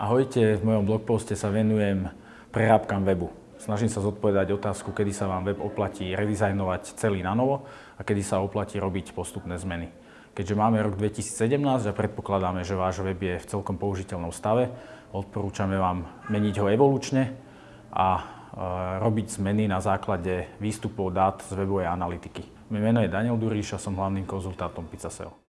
Ahojte, v mojom blogposte sa venujem prerábkam webu. Snažím sa zodpovedať otázku, kedy sa vám web oplatí redizajnovať celý na novo a kedy sa oplatí robiť postupné zmeny. Keďže máme rok 2017 a predpokladáme, že váš web je v celkom použiteľnom stave, odporúčame vám meniť ho evolučne a e, robiť zmeny na základe výstupov dát z webovej analytiky. Moje meno je Daniel Duríš a som hlavným konzultátom Pizzaseo.